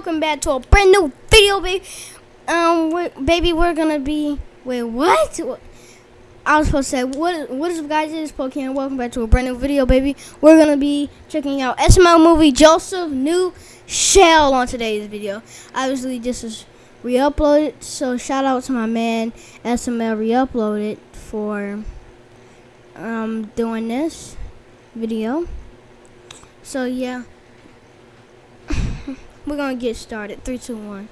welcome back to a brand new video, baby. Um, we're, baby, we're gonna be. Wait, what? I was supposed to say, what? What is up, guys? It is Pokemon. Welcome back to a brand new video, baby. We're gonna be checking out SML movie Joseph New Shell on today's video. Obviously, this is re-uploaded, so shout out to my man SML re-uploaded for um doing this video. So yeah. We're gonna get started. Three, two, one.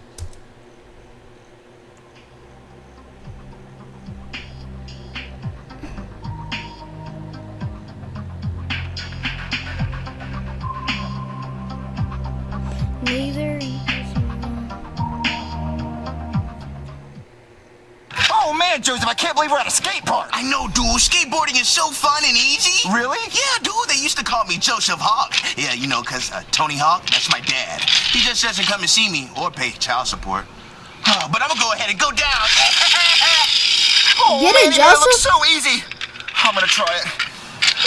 Joseph, I can't believe we're at a skate park. I know, dude. Skateboarding is so fun and easy. Really? Yeah, dude. They used to call me Joseph Hawk. Yeah, you know, 'cause uh, Tony Hawk, that's my dad. He just doesn't come to see me or pay child support. Oh, but I'm gonna go ahead and go down. Oh, Get it, man, That looks so easy. I'm gonna try it.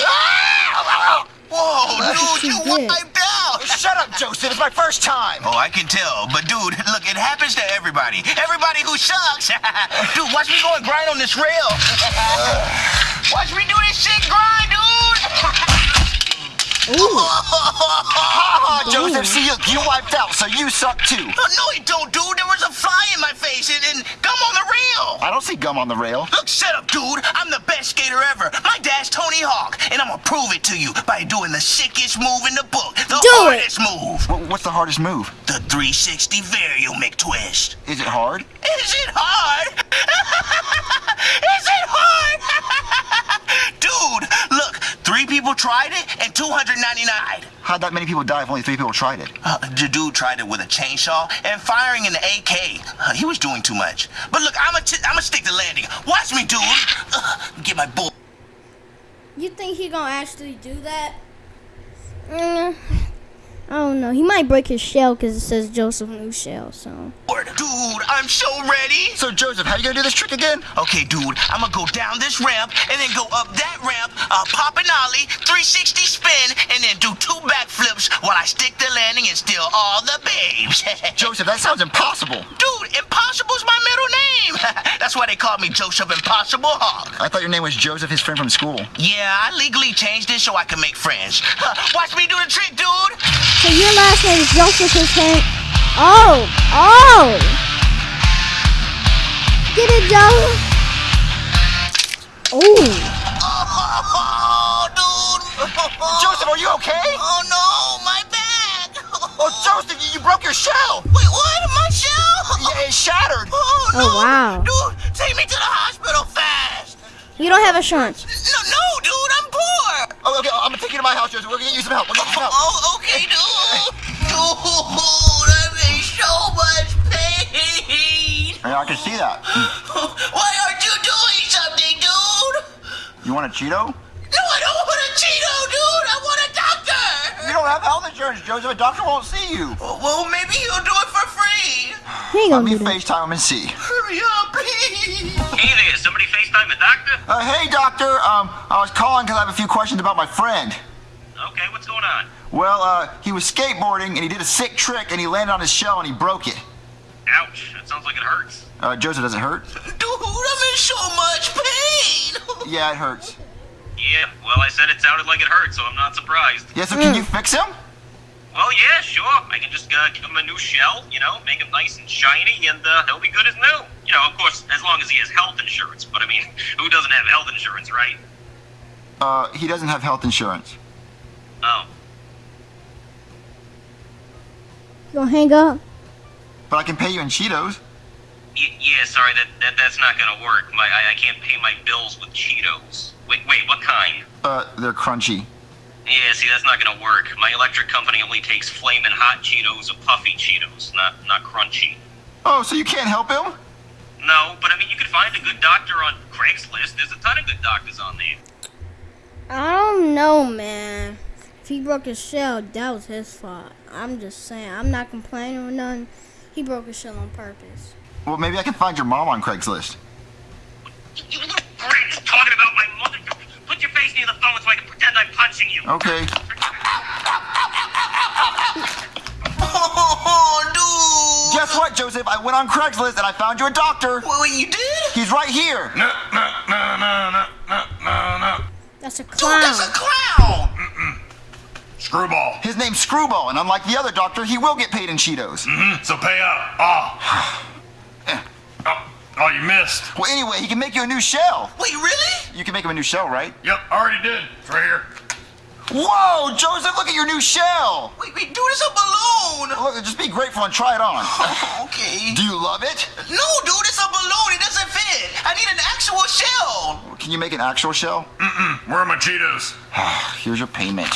Ah! Whoa, That's dude, you what you wiped out. Shut up, Joseph. It's my first time. Oh, I can tell. But, dude, look, it happens to everybody. Everybody who sucks. dude, watch me go and grind on this rail. watch me do this shit grind, dude. Ooh. Oh, Joseph, see, you, you wiped out, so you suck too. Oh, no, it don't, dude. There was a fly in my face and, and gum on the rail. I don't see gum on the rail. Look, shut up, dude. I'm the best skater ever. My dad's Tony Hawk, and I'm gonna prove it to you by doing the sickest move in the book. The Do it. hardest move. Wh- What's the hardest move? The 360 Vario McTwist. Is it hard? Is it hard? Is it hard? dude, look, three people tried it and 299. How'd that many people die if only three people tried it? Uh, the dude tried it with a chainsaw and firing in the AK. Uh, he was doing too much. But look, I'm gonna stick the landing. Watch me, dude. Uh, get my bull. You think he gonna actually do that? Mm, I don't know. He might break his shell because it says Joseph New Shell. So Dude, I'm so ready. So, Joseph, how you gonna do this trick again? Okay, dude, I'm gonna go down this ramp and then go up that ramp, uh, pop an ollie, 360 spin, and then do two backflips while I stick the landing and steal all the babes. Joseph, that sounds impossible. dude, Impossible's my middle name. That's why they call me Joseph Impossible Hawk. I thought your name was Joseph, his friend from school. Yeah, I legally changed it so I can make friends. Watch me do the trick, dude. So your last name is Joseph his. Oh, oh. Get it, Joseph. Ooh. Oh, dude. Joseph, are you okay? Oh no, my back. Oh, Joseph, you, you broke your shell. Wait, what? My shell? Yeah, it shattered. Oh, oh no. Oh, wow. Dude, take me to the hospital fast. You don't have insurance. No, no, dude, I'm poor. Oh, okay, I'm gonna take you to my house, Joseph. We're gonna get you some help. We're gonna get you some help. Oh, oh okay, dude. Dude, I'm in so much pain. Yeah, I can see that. Why aren't you doing something, dude? You want a Cheeto? No, I don't want a Cheeto, dude. I want a doctor. You don't have health insurance, Joseph. A doctor won't see you. Well, maybe he'll do it for free. He Let me. FaceTime him and see. Hurry up, please. Hey there, somebody FaceTime the doctor? Uh, hey, doctor. Um, I was calling because I have a few questions about my friend. Okay, what's going on? Well, uh, he was skateboarding and he did a sick trick and he landed on his shell and he broke it. Ouch, that sounds like it hurts. Uh, Joseph, does it hurt? Dude, I'm in so much pain. Yeah, it hurts. Yeah, well, I said it sounded like it hurt, so I'm not surprised. Yeah, so can you fix him? Well, yeah, sure. I can just uh, give him a new shell, you know, make him nice and shiny, and uh, he'll be good as new. You know, of course, as long as he has health insurance. But I mean, who doesn't have health insurance, right? Uh, he doesn't have health insurance. Oh. You gonna hang up? But I can pay you in Cheetos. Y- yeah, sorry, that, that that's not gonna work. My I, I can't pay my bills with Cheetos. Wait, wait, what kind? Uh, they're crunchy. Yeah, see, that's not gonna work. My electric company only takes flamin' hot Cheetos or puffy Cheetos, not not crunchy. Oh, so you can't help him? No, but I mean, you could find a good doctor on Craigslist. There's a ton of good doctors on there. I don't know, man. If he broke his shell, that was his fault. I'm just saying. I'm not complaining or nothing. He broke his shell on purpose. Well, maybe I can find your mom on Craigslist. You little brat talking about my mother. Put your face near the phone so I can pretend I'm punching you. Okay. Oh, dude, what, Joseph? I went on Craigslist and I found you a doctor. Wait, wait, you did? He's right here. No, no, no, no, no, no, no, no. That's a Dude, that's a clown. Screwball. His name's Screwball, and unlike the other doctor, he will get paid in Cheetos. Mm-hmm. So pay up. Ah. oh, oh, you missed. Well, anyway, he can make you a new shell. Wait, really? You can make him a new shell, right? Yep, I already did. It's right here. Whoa, Joseph, look at your new shell. Wait, wait, dude, it's a balloon. Look, just be grateful and try it on. okay. Do you love it? No, dude, it's a balloon. It doesn't fit. I need an actual shell. Can you make an actual shell? Where are my Cheetos? Ah, here's your payment.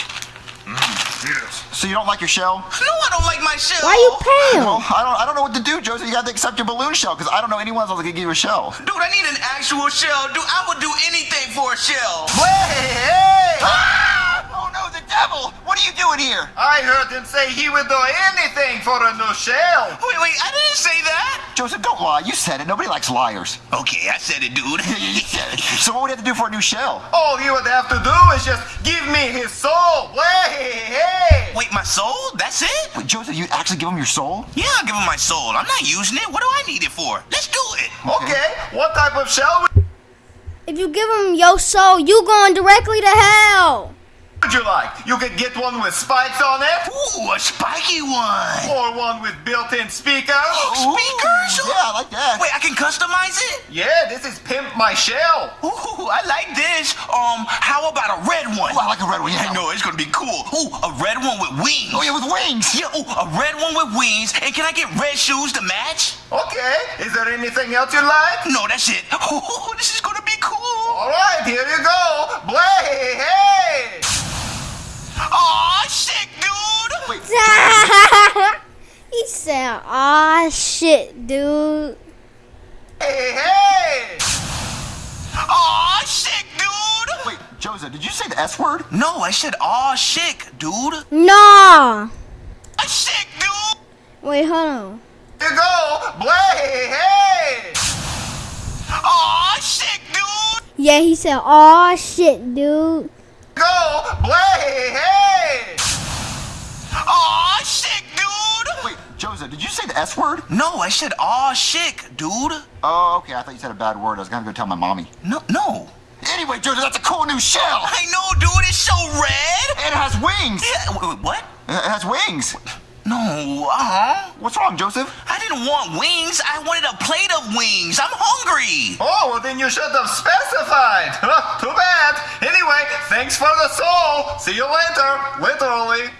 Cheetos. So you don't like your shell? No, I don't like my shell. Why are you paying Well. I don't, I don't know what to do, Joseph. You got to accept your balloon shell because I don't know anyone else that can give you a shell. Dude, I need an actual shell. Dude, I would do anything for a shell. Hey, hey! Ah! Oh no, the devil! What are you doing here? I heard him say he would do anything for a new shell. Wait, wait, I didn't say that. Joseph, don't lie. You said it. Nobody likes liars. Okay, I said it, dude. you said it. So what would you have to do for a new shell? All he would have to do is just give me his soul. Hey, hey. Wait, my soul? That's it? Wait, Joseph, you actually give him your soul? Yeah, I'll give him my soul. I'm not using it. What do I need it for? Let's do it. Okay, what type of shell would If you give him your soul, you going directly to hell. You like? You could get one with spikes on it, Ooh, a spiky one. or one with built-in speakers. Speakers? Ooh, yeah, I like that. Wait, I can customize it? Yeah, this is Pimp My Shell. Ooh, I like this. Um, how about a red one? Ooh, I like a red one, yeah. I know, it's gonna be cool. Ooh, a red one with wings. Oh, yeah, with wings. Yeah, ooh, a red one with wings. And can I get red shoes to match? Okay, is there anything else you like? No, that's it. Ooh, this is gonna be cool. All right, here you go. Blay, hey. Aw, sick, dude. Wait, he said, "Aw, shit, dude." Hey, hey. Aw, sick, dude. wait, Joseph, did you say the S word? No, I said aw, shit, dude. Nah. A sick, dude. Wait, hold on. You go. Blay, hey. Aw, sick, dude. Yeah, he said, "Aw, shit, dude." Go. Blay, hey. Aw, sick, dude. Wait, Joseph, did you say the S word? No, I said aw, sick, dude. Oh, okay. I thought you said a bad word. I was gonna go tell my mommy. No, no. Anyway, Joseph, that's a cool new shell. I know, dude. It's so red. And it has wings. Yeah, what? It has wings. No, uh-huh. What's wrong, Joseph? I didn't want wings. I wanted a plate of wings. I'm hungry. Oh, well then you should have specified. Too bad. Anyway, thanks for the soul. See you later. Literally.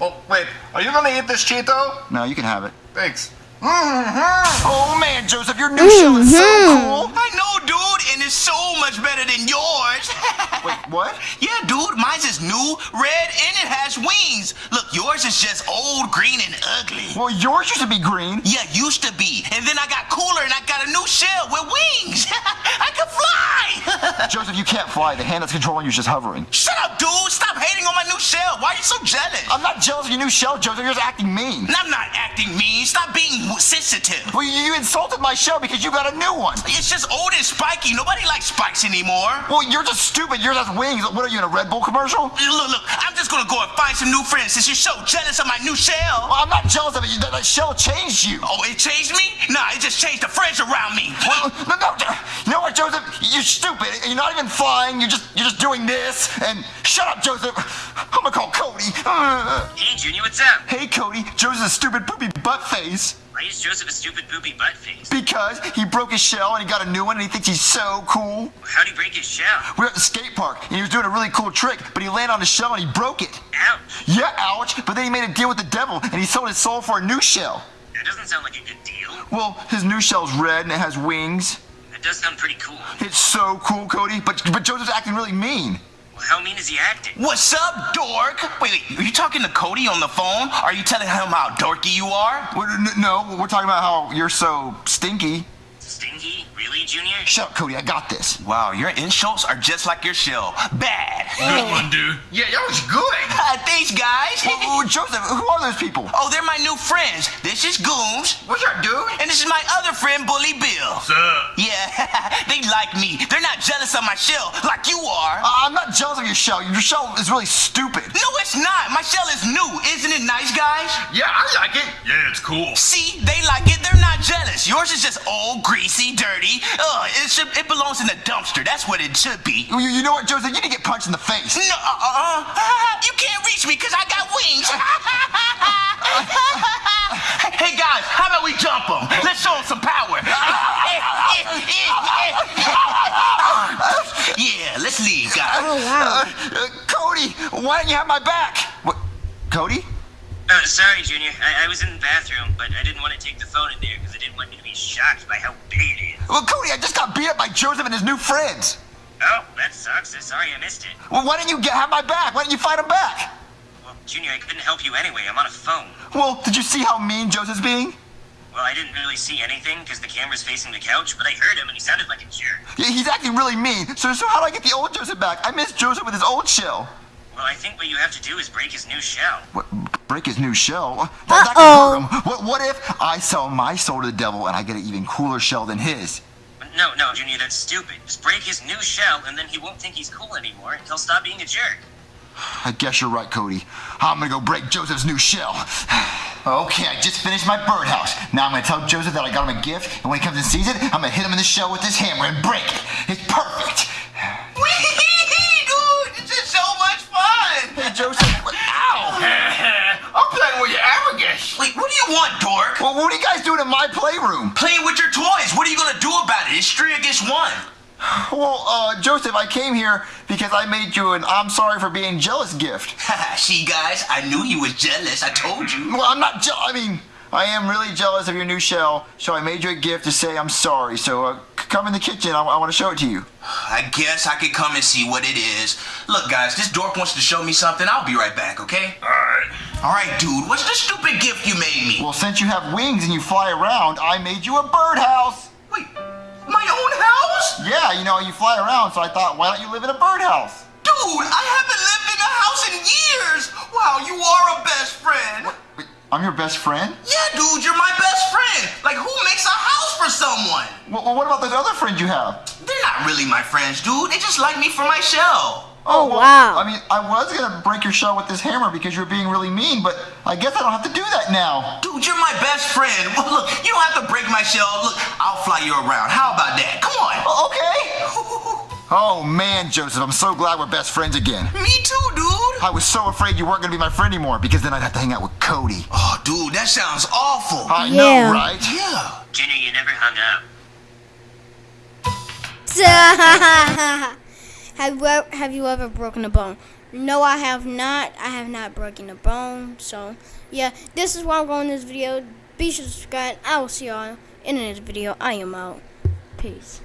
Oh, wait. Are you gonna eat this Cheeto? No, you can have it. Thanks. Mm-hmm. Oh man, Joseph, your new shell is so mm-hmm. cool. I know, dude, and it's so much better than yours. Wait, what? Yeah, dude, mine's is new, red, and it has wings. Look, yours is just old, green, and ugly. Well, yours used to be green. Yeah, used to be. And then I got cooler and I got a new shell with wings. I can fly. Joseph, you can't fly. The hand that's controlling you is just hovering. Shut up, dude. Stop hating on my new shell. Why are you so jealous? I'm not jealous of your new shell, Joseph. You're just acting mean. I'm not acting mean. Stop being sensitive. Well, you, you insulted my shell because you got a new one. It's just old and spiky. Nobody likes spikes anymore. Well, you're just stupid. Yours has wings. What are you in a Red Bull commercial? Look, look, I'm just gonna go and find some new friends since you're so jealous of my new shell. Well, I'm not jealous of it. That, that shell changed you. Oh, it changed me? Nah, it just changed the friends around me. Well, no, no, you know what, Joseph? You're stupid. You're not even flying. You're just, you're just doing this. And shut up, Joseph. I'm gonna call Cody. Hey, Junior, what's up? hey, Cody. Joseph's a stupid poopy butt face Why is Joseph a stupid poopy butt face? because he broke his shell and he got a new one and he thinks he's so cool. How'd he break his shell? We were at the skate park and he was doing a really cool trick, but he landed on his shell and he broke it. Ouch. Yeah, ouch. But then he made a deal with the devil and he sold his soul for a new shell. That doesn't sound like a good deal. Well, his new shell's red and it has wings. That does sound pretty cool. It's so cool, Cody. But but Joseph's acting really mean. Well, how mean is he acting? What's up, dork? Wait, wait, are you talking to Cody on the phone? Are you telling him how dorky you are? We're, n- no, we're talking about how you're so stinky. Stinky? Really, Junior? Shut up, Cody. I got this. Wow, your insults are just like your shell. Bad. Good one, dude. Yeah, that was good. Uh, thanks, guys. Oh, Joseph, who are those people? oh, they're my new friends. This is Goons, What's up, dude? and this is my other friend, Bully Bill. What's up? Yeah, they like me. They're not not jealous of my shell like you are. Uh, I'm not jealous of your shell. Your shell is really stupid. No, it's not. My shell is new. Isn't it nice, guys? Yeah, I like it. Yeah, it's cool. See, they like it. They're not jealous. Yours is just old, greasy, dirty. Ugh, it should. It belongs in the dumpster. That's what it should be. You, you know what, Joseph? You need to get punched in the face. No, uh, uh, uh, you can't reach me because I got wings. hey guys, how about we jump them? Let's show them some power. yeah, let's leave, guys. Oh wow. Uh, uh, Cody, why didn't you have my back? What? Cody? Uh, sorry, Junior. I, I was in the bathroom, but I didn't want to take the phone in there because I didn't want you to be shocked by how big it is. Well, Cody, I just got beat up by Joseph and his new friends. Oh, that sucks. I'm sorry I missed it. Well, why didn't you get, have my back? Why didn't you fight him back? Well, Junior, I couldn't help you anyway. I'm on a phone. Well, did you see how mean Joseph's being? Well, I didn't really see anything because the camera's facing the couch, but I heard him and he sounded like a jerk. Yeah, He's acting really mean. So, so how do I get the old Joseph back? I miss Joseph with his old shell. Well, I think what you have to do is break his new shell. What, break his new shell? That, that Uh-oh. can hurt him. What, what if I sell my soul to the devil and I get an even cooler shell than his? No, no, Junior, that's stupid. Just break his new shell, and then he won't think he's cool anymore, and he'll stop being a jerk. I guess you're right, Cody. I'm gonna go break Joseph's new shell. Okay, I just finished my birdhouse. Now I'm gonna tell Joseph that I got him a gift, and when he comes and sees it, I'm gonna hit him in the shell with this hammer and break it. It's perfect. Joseph. what- Ow! I'm playing with your abacus. Wait, what do you want, dork? Well, what are you guys doing in my playroom? Playing with your toys. What are you gonna do about it? It's three against one. Well, uh, Joseph, I came here because I made you an I'm sorry for being jealous gift. See, guys, I knew you was jealous. I told you. Well, I'm not jealous. I mean, I am really jealous of your new shell, so I made you a gift to say I'm sorry. So uh, come in the kitchen. I, want to show it to you. I guess I could come and see what it is. Look, guys, this dork wants to show me something. I'll be right back, okay? Alright. All right, dude. What's the stupid gift you made me? Well, since you have wings and you fly around, I made you a birdhouse. Wait, my own house? Yeah, you know, you fly around, so I thought, why don't you live in a birdhouse? Dude, I haven't lived in a house in years. Wow, you are a best friend. Wait, I'm your best friend? Yeah, dude, you're my best friend. Like, who makes a house for someone? Well, well, what about those other friends you have? They're not really my friends, dude. They just like me for my shell. Oh, oh, well, wow. I mean, I was gonna break your shell with this hammer because you were being really mean, but I guess I don't have to do that now. Dude, you're my best friend. Well, look, you don't have to break my shell. Look, I'll fly you around. How about that? Come on. Oh, Okay. Oh man, Joseph, I'm so glad we're best friends again. Me too, dude. I was so afraid you weren't gonna be my friend anymore because then I'd have to hang out with Cody. Oh, dude, that sounds awful. I Yeah. know, right? Yeah. Junior, you never hung up. have you ever, have you ever broken a bone? No, I have not. I have not broken a bone. So, yeah, this is where I'm going in this video. Be sure to subscribe. I will see y'all in the next video. I am out. Peace.